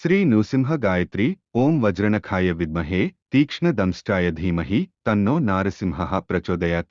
శ్రీ నృసింహ గాయత్రి ఓం వజ్రణఖాయ విద్మహే తీక్ష్ణదంష్టాయ ధీమహి తన్నో నారసింహ ప్రచోదయాత్.